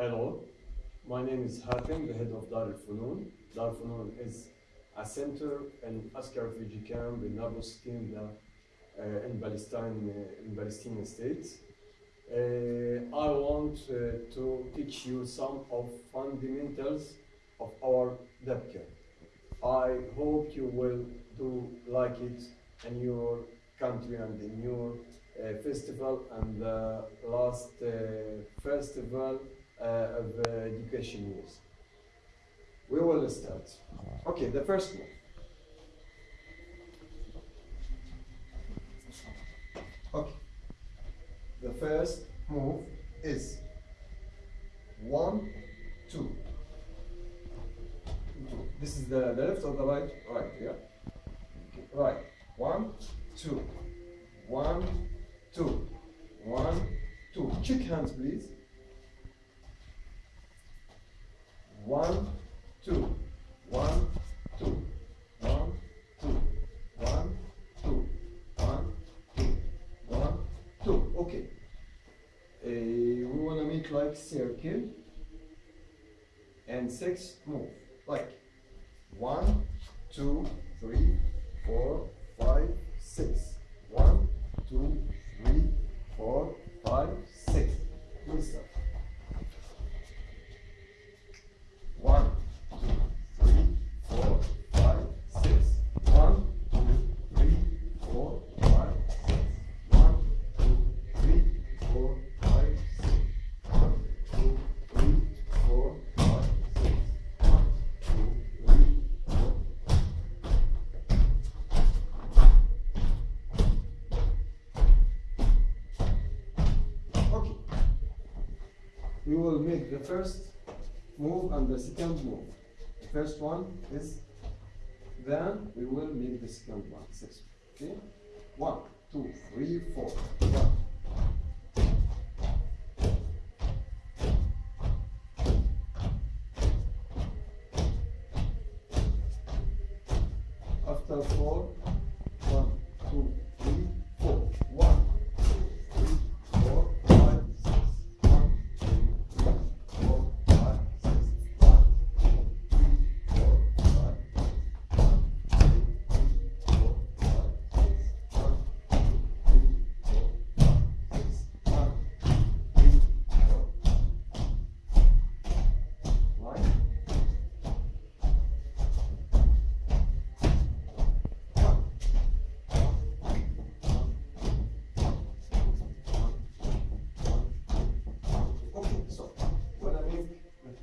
Hello, my name is Hatem, the head of Dar al Funun. Dar al Funun is a center and Askar refugee camp in Nablus Kingdom uh, in Palestine, uh, in Palestinian states. Uh, I want uh, to teach you some of fundamentals of our Dabka. I hope you will do like it in your country and in your uh, festival and the last uh, festival uh, of uh, education years. We will start. Okay, the first one. Okay. The first move is one, two. Two. This is the, the left or the right? Right, yeah. Okay. Right. One, two. One, two. One, two. Check hands, please. One, two. One, two. One, two. One, two. One, two. One, two. Okay. Uh, we wanna make like circle and six move. Like one, two, three, four, five, six. One, two, three, four, five, six. Good. We will make the first move and the second move. The first one is then we will make the second one. Six. Okay? One, two, three, four. One. After four,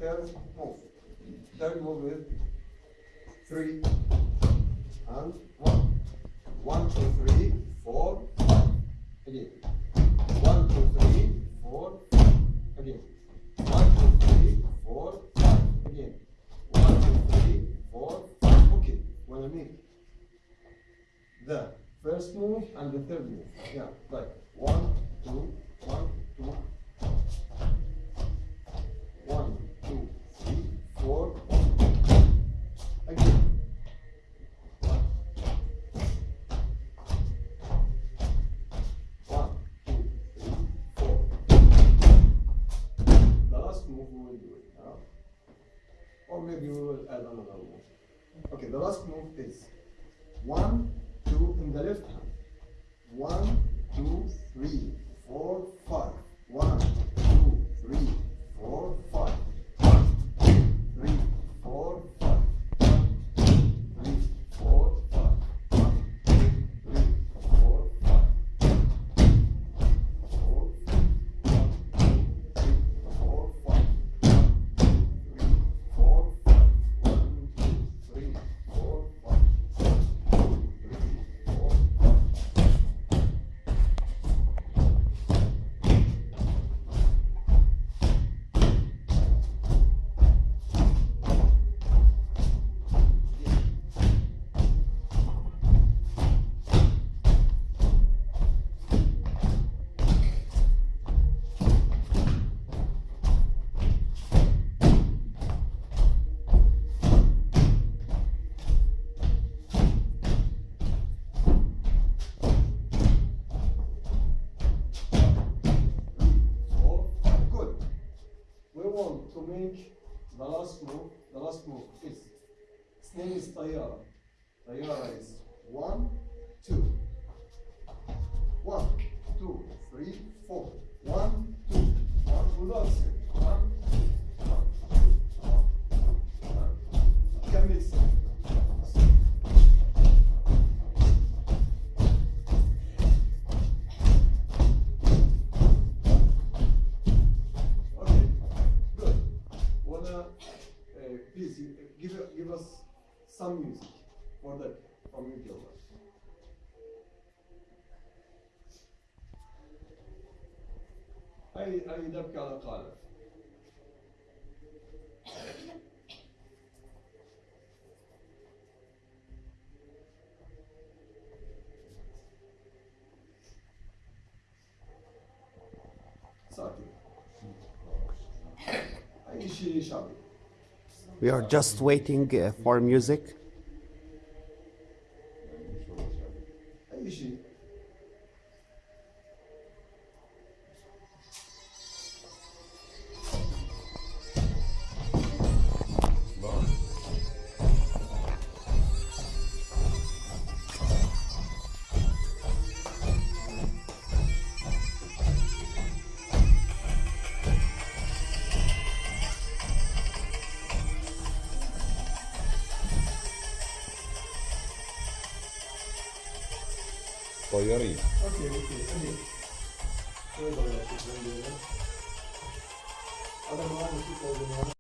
third move, third move with three and one. One, two, three, four, five. Again. One, two, three, four, five. Again. One, two, three, four, five. Again. One, two, three, four, five. Okay. When I make the first move and the third move. Yeah, like one, two, one, two, maybe we will add another move. Okay, the last move is one, two in the left hand. One, two, three, four, five. One, two, three, four, five. thing is Tayara. Tayara is one, two. One, two, three, four. One, two, one, udarsın. One, two, one, two, one, two, one. Okay, good. Wanna, uh, please, give, give us some music for that, from you, Gilbert. أي أي دبكة على قالب. ساكت. أي شيء شعبي. We are just waiting uh, for music. Koyori. Ada kalau